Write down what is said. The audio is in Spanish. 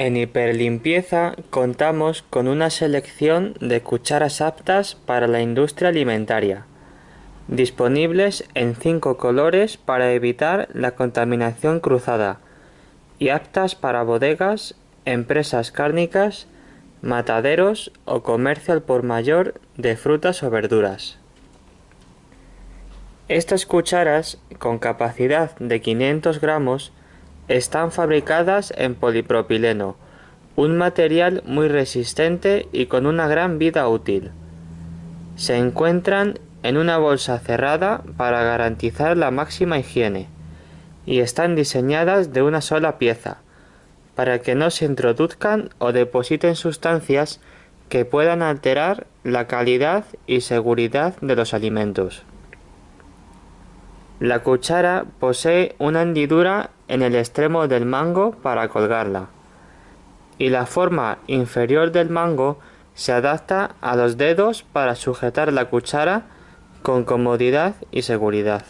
En hiperlimpieza contamos con una selección de cucharas aptas para la industria alimentaria, disponibles en cinco colores para evitar la contaminación cruzada y aptas para bodegas, empresas cárnicas, mataderos o comercio al por mayor de frutas o verduras. Estas cucharas, con capacidad de 500 gramos, están fabricadas en polipropileno, un material muy resistente y con una gran vida útil. Se encuentran en una bolsa cerrada para garantizar la máxima higiene y están diseñadas de una sola pieza, para que no se introduzcan o depositen sustancias que puedan alterar la calidad y seguridad de los alimentos. La cuchara posee una hendidura en el extremo del mango para colgarla, y la forma inferior del mango se adapta a los dedos para sujetar la cuchara con comodidad y seguridad.